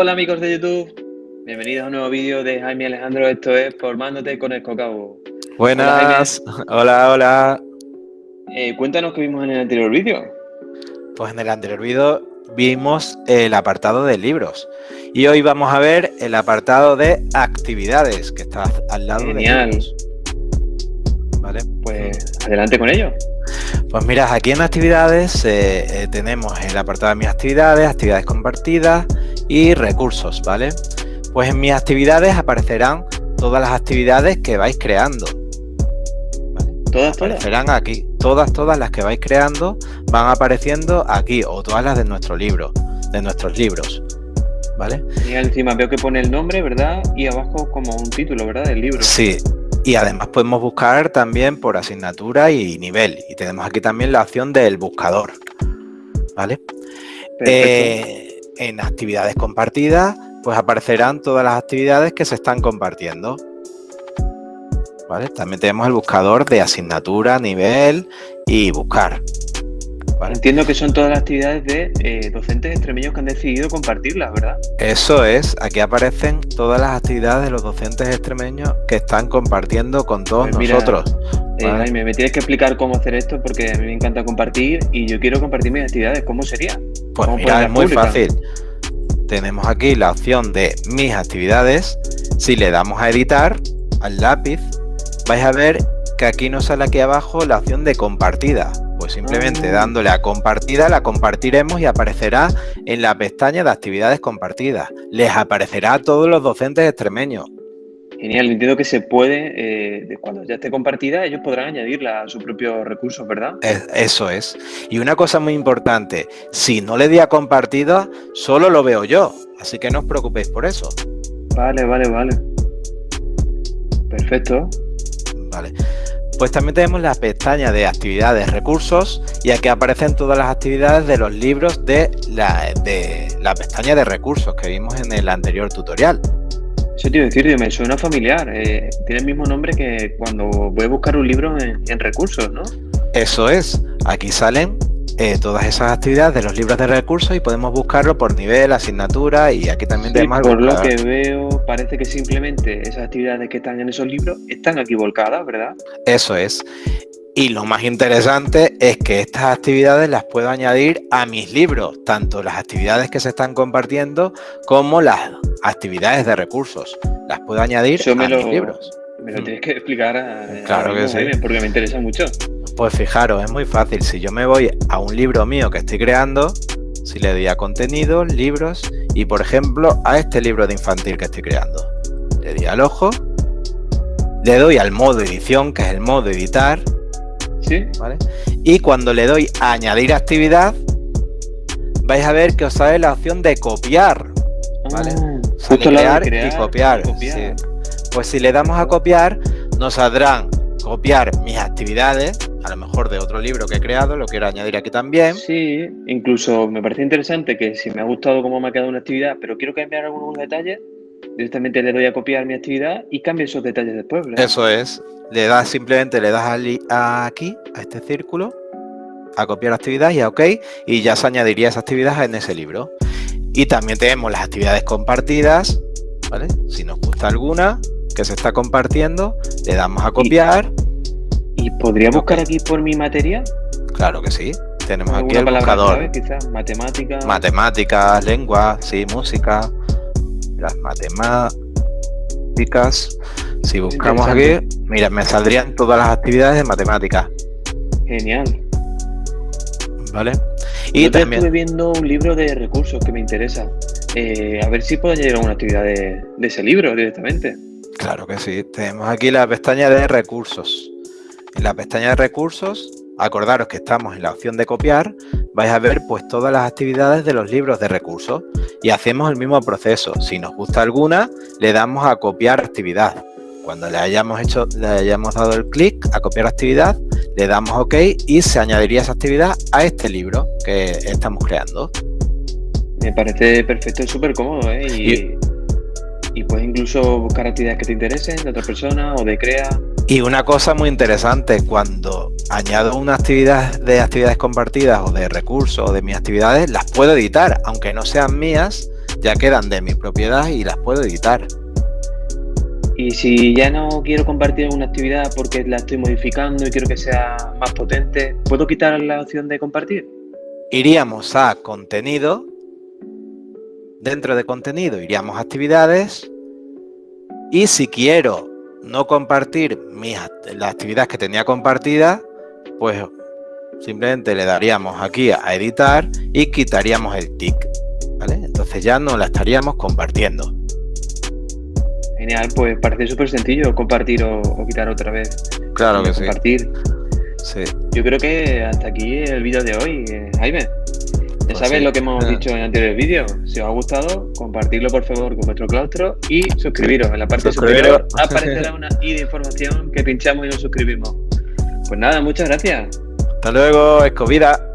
Hola amigos de YouTube, bienvenidos a un nuevo vídeo de Jaime Alejandro, esto es Formándote con el Cocabo. Buenas, hola, hola. Eh, cuéntanos qué vimos en el anterior vídeo. Pues en el anterior vídeo vimos el apartado de libros y hoy vamos a ver el apartado de actividades que está al lado Genial. de libros. Vale, pues adelante con ello. Pues mira, aquí en actividades eh, eh, tenemos el apartado de mis actividades, actividades compartidas y recursos, ¿vale? Pues en mis actividades aparecerán todas las actividades que vais creando. ¿Vale? ¿Todas, todas? Aparecerán aquí. Todas, todas las que vais creando van apareciendo aquí o todas las de nuestro libro, de nuestros libros. ¿Vale? Y encima veo que pone el nombre, ¿verdad? Y abajo como un título, ¿verdad? Del libro. Sí, y además podemos buscar también por asignatura y nivel. Y tenemos aquí también la opción del buscador. ¿Vale? Eh, en actividades compartidas, pues aparecerán todas las actividades que se están compartiendo. ¿Vale? También tenemos el buscador de asignatura, nivel y buscar. ¿Vale? Entiendo que son todas las actividades de eh, docentes extremeños que han decidido compartirlas, ¿verdad? Eso es, aquí aparecen todas las actividades de los docentes extremeños que están compartiendo con todos pues mira, nosotros. Eh, ¿vale? Jaime, me tienes que explicar cómo hacer esto porque a mí me encanta compartir y yo quiero compartir mis actividades. ¿Cómo sería? Pues ¿Cómo mira, es muy pública? fácil. Tenemos aquí la opción de mis actividades. Si le damos a editar, al lápiz, vais a ver que aquí nos sale aquí abajo la opción de compartida. Pues simplemente Ah. dándole a compartida la compartiremos y aparecerá en la pestaña de actividades compartidas. Les aparecerá a todos los docentes extremeños. Genial, entiendo que se puede, eh, cuando ya esté compartida, ellos podrán añadirla a sus propios recursos, ¿verdad? Es, eso es. Y una cosa muy importante, si no le di a compartida, solo lo veo yo. Así que no os preocupéis por eso. Vale, vale, vale. Perfecto. Vale. Pues también tenemos la pestaña de actividades recursos y aquí aparecen todas las actividades de los libros de la, de la pestaña de recursos que vimos en el anterior tutorial. Eso te iba a decir, me suena familiar. Eh, tiene el mismo nombre que cuando voy a buscar un libro en, en recursos, ¿no? Eso es. Aquí salen eh, todas esas actividades de los libros de recursos y podemos buscarlo por nivel, asignatura y aquí también sí, tenemos por lo que veo parece que simplemente esas actividades que están en esos libros están aquí volcadas, ¿verdad? Eso es. Y lo más interesante es que estas actividades las puedo añadir a mis libros, tanto las actividades que se están compartiendo como las actividades de recursos. Las puedo añadir Eso a lo, mis libros. Me lo tienes que explicar a, claro a que sí. porque me interesa mucho. Pues fijaros, es muy fácil. Si yo me voy a un libro mío que estoy creando, si le doy a contenido, libros, y por ejemplo a este libro de infantil que estoy creando, le doy al ojo, le doy al modo edición, que es el modo editar, ¿Sí? ¿vale? Y cuando le doy a añadir actividad, vais a ver que os sale la opción de copiar, ¿vale? Ah, Sale crear, crear, y copiar. copiar. Sí. Pues si le damos a copiar, nos saldrán copiar mis actividades, a lo mejor de otro libro que he creado, lo quiero añadir aquí también. Sí, incluso me parece interesante que si me ha gustado cómo me ha quedado una actividad, pero quiero cambiar algunos detalles, directamente le doy a copiar mi actividad y cambio esos detalles después, ¿verdad? Eso es. Le das simplemente, le das a aquí, a este círculo, a copiar actividad y a OK, y ya se añadiría esa actividad en ese libro. Y también tenemos las actividades compartidas, ¿vale? Si nos gusta alguna que se está compartiendo, le damos a copiar. ¿Y podría buscar aquí por mi materia? Claro que sí. Tenemos aquí ¿Alguna el buscador. quizás? Matemáticas. Matemáticas, lengua, sí, música, las matemáticas. Si buscamos aquí, mira, me saldrían todas las actividades de matemáticas, Genial. ¿vale? Y Y estuve también, viendo un libro de recursos que me interesa. Eh, a ver si puedo añadir alguna actividad de, de ese libro directamente. claro que sí, tenemos aquí la pestaña de recursos. En la pestaña de recursos, acordaros que estamos en la opción de copiar, vais a ver pues todas las actividades de los libros de recursos y hacemos el mismo proceso. Si nos gusta alguna, le damos a copiar actividad. Cuando le hayamos hecho, le hayamos dado el clic a copiar actividad, le damos OK y se añadiría esa actividad a este libro que estamos creando. Me parece perfecto y súper cómodo, ¿eh? Y, Y- y puedes incluso buscar actividades que te interesen de otra persona o de crea. Y una cosa muy interesante, cuando añado una actividad de actividades compartidas o de recursos o de mis actividades, las puedo editar, aunque no sean mías, ya quedan de mi propiedad y las puedo editar. Y si ya no quiero compartir una actividad porque la estoy modificando y quiero que sea más potente, ¿puedo quitar la opción de compartir? Iríamos a contenido. Dentro de contenido iríamos a actividades. Y si quiero no compartir mis, las actividades que tenía compartidas, pues simplemente le daríamos aquí a editar y quitaríamos el tick. Entonces ya no la estaríamos compartiendo. Genial, pues parece súper sencillo compartir o, quitar otra vez. Claro que compartir. sí. Yo creo que hasta aquí el vídeo de hoy, eh, Jaime. Ya pues sabes lo que hemos dicho en anteriores vídeos. Si os ha gustado, compartirlo por favor con vuestro claustro y suscribiros. En la parte superior aparecerá una i de información que pinchamos y nos suscribimos. Pues nada, muchas gracias. Hasta luego, Escovida.